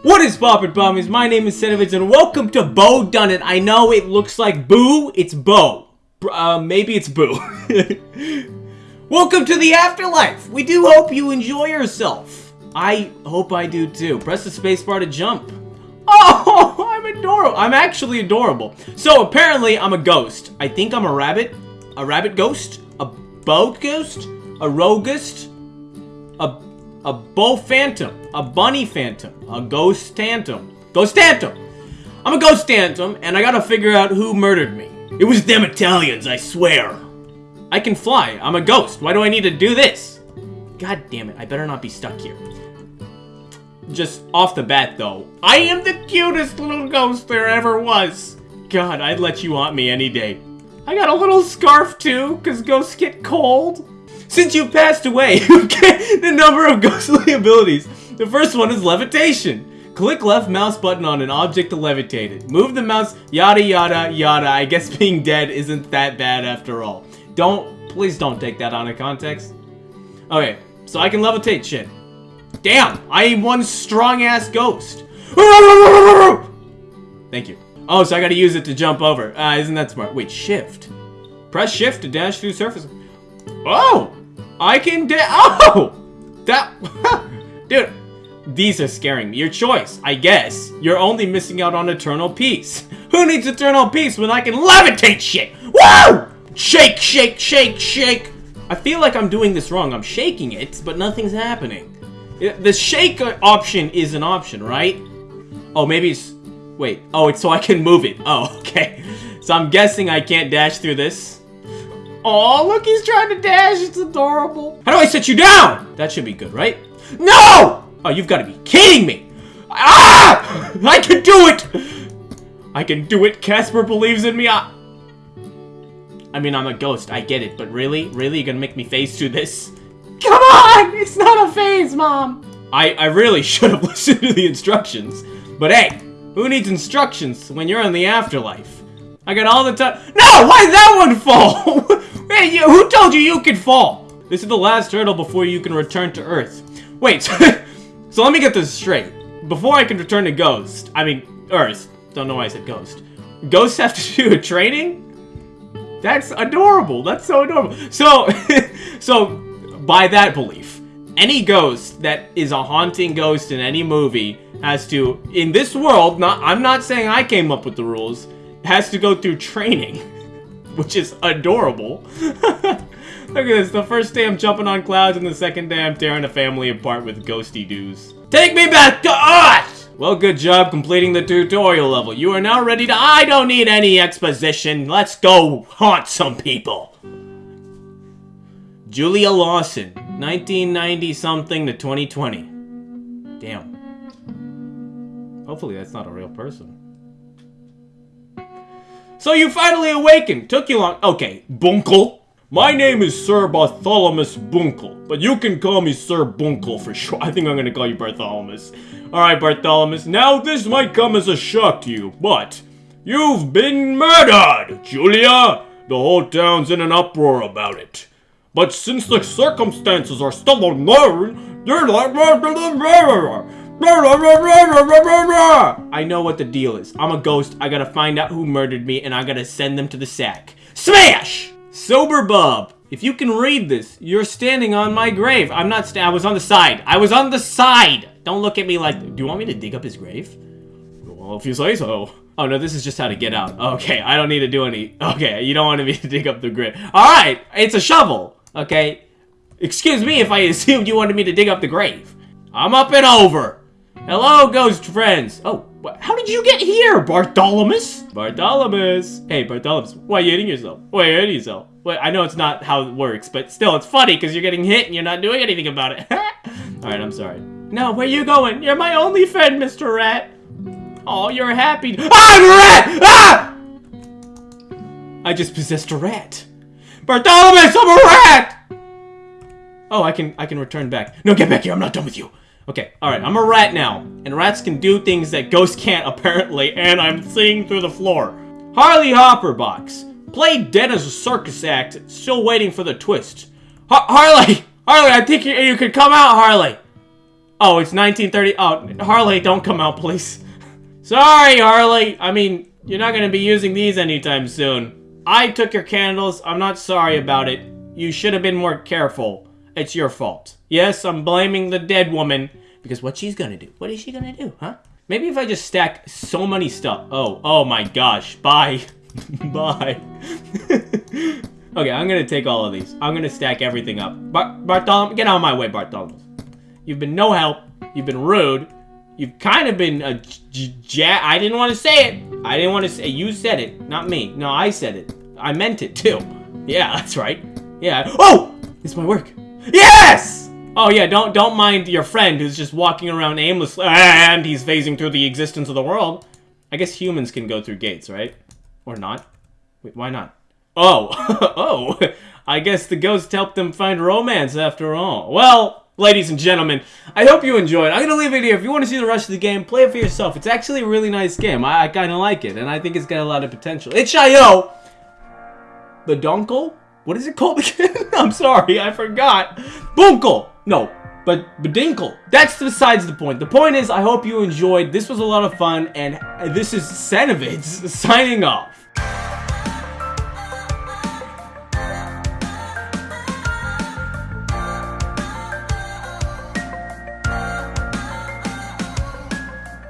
What is poppin' bommies? My name is Senovitz and welcome to Bo Done It. I know it looks like Boo, it's Bo. Uh, maybe it's Boo. welcome to the afterlife. We do hope you enjoy yourself. I hope I do too. Press the spacebar to jump. Oh, I'm adorable. I'm actually adorable. So apparently I'm a ghost. I think I'm a rabbit. A rabbit ghost? A boat ghost? A rogust? A a bull phantom, a bunny phantom, a ghost phantom. Ghost phantom! I'm a ghost phantom, and I gotta figure out who murdered me. It was them Italians, I swear. I can fly. I'm a ghost. Why do I need to do this? God damn it, I better not be stuck here. Just off the bat, though, I am the cutest little ghost there ever was. God, I'd let you haunt me any day. I got a little scarf, too, because ghosts get cold. Since you've passed away, you get the number of ghostly abilities. The first one is levitation. Click left mouse button on an object to levitate it. Move the mouse, yada yada yada. I guess being dead isn't that bad after all. Don't, please don't take that out of context. Okay, so I can levitate shit. Damn, I am one strong-ass ghost. Thank you. Oh, so I gotta use it to jump over. Uh, isn't that smart? Wait, shift. Press shift to dash through surfaces. Oh! I can da- Oh! That- Dude, these are scaring me. Your choice, I guess. You're only missing out on eternal peace. Who needs eternal peace when I can levitate shit? Woo! Shake, shake, shake, shake. I feel like I'm doing this wrong. I'm shaking it, but nothing's happening. The shake option is an option, right? Oh, maybe it's... Wait. Oh, it's so I can move it. Oh, okay. So I'm guessing I can't dash through this. Oh, look, he's trying to dash. It's adorable. How do I set you down? That should be good, right? No! Oh, you've got to be kidding me. Ah! I can do it! I can do it. Casper believes in me. I, I mean, I'm a ghost. I get it. But really? Really? You're going to make me phase through this? Come on! It's not a phase, Mom. I, I really should have listened to the instructions. But hey, who needs instructions when you're in the afterlife? I got all the time. No! Why did that one fall? Hey, you, who told you you could fall? This is the last hurdle before you can return to Earth. Wait, so let me get this straight. Before I can return to Ghost, I mean, Earth. Don't know why I said Ghost. Ghosts have to do a training? That's adorable. That's so adorable. So, so by that belief, any ghost that is a haunting ghost in any movie has to, in this world, not I'm not saying I came up with the rules, has to go through training. which is adorable. Look at this, the first day I'm jumping on clouds and the second day I'm tearing a family apart with ghosty doos. Take me back to Earth! Well, good job completing the tutorial level. You are now ready to- I don't need any exposition. Let's go haunt some people. Julia Lawson, 1990-something to 2020. Damn. Hopefully that's not a real person. So you finally awakened. Took you long. Okay, Bunkle. My name is Sir Bartholomew Bunkle, but you can call me Sir Bunkle for sure. I think I'm gonna call you Bartholomew. Alright, Bartholomew. Now, this might come as a shock to you, but you've been murdered, Julia! The whole town's in an uproar about it. But since the circumstances are still unknown, they're like I know what the deal is. I'm a ghost. I gotta find out who murdered me, and I gotta send them to the sack. Smash! Sober Bub. If you can read this, you're standing on my grave. I'm not I was on the side. I was on the side! Don't look at me like- Do you want me to dig up his grave? Well, if you say so. Oh, no, this is just how to get out. Okay, I don't need to do any- Okay, you don't want me to dig up the grave. Alright, it's a shovel, okay? Excuse me if I assumed you wanted me to dig up the grave. I'm up and over. Hello, ghost friends. Oh, how did you get here, Bartholomew? Bartholomew. Hey, Bartholomew, why are you hitting yourself? Why are you hitting yourself? Well, I know it's not how it works, but still, it's funny because you're getting hit and you're not doing anything about it. Alright, I'm sorry. No, where are you going? You're my only friend, Mr. Rat. Oh, you're happy. Ah, I'm a rat! Ah! I just possessed a rat. Bartholomew, I'm a rat! Oh, I can I can return back. No, get back here. I'm not done with you. Okay, alright, I'm a rat now, and rats can do things that ghosts can't, apparently, and I'm seeing through the floor. Harley Hopper box. Played dead as a circus act, still waiting for the twist. Har Harley! Harley, I think you, you could come out, Harley! Oh, it's 1930. Oh, Harley, don't come out, please. Sorry, Harley. I mean, you're not going to be using these anytime soon. I took your candles. I'm not sorry about it. You should have been more careful. It's your fault. Yes, I'm blaming the dead woman. Because what she's gonna do? What is she gonna do, huh? Maybe if I just stack so many stuff. Oh, oh my gosh. Bye. Bye. okay, I'm gonna take all of these. I'm gonna stack everything up. Bar Bartholomew, get out of my way, Bartholomew. You've been no help. You've been rude. You've kind of been a ja- I didn't want to say it. I didn't want to say You said it, not me. No, I said it. I meant it too. Yeah, that's right. Yeah. Oh! It's my work. Yes! Oh yeah, don't don't mind your friend who's just walking around aimlessly and he's phasing through the existence of the world. I guess humans can go through gates, right? Or not? Wait, why not? Oh, oh, I guess the ghost helped them find romance after all. Well, ladies and gentlemen, I hope you enjoyed. I'm gonna leave it here. If you want to see the rest of the game, play it for yourself. It's actually a really nice game. I, I kind of like it, and I think it's got a lot of potential. It's Shayo! The Donkle? What is it called again? I'm sorry, I forgot. Bunkle! No, but Bedinkle. That's besides the point. The point is, I hope you enjoyed. This was a lot of fun, and this is Cenovids signing off.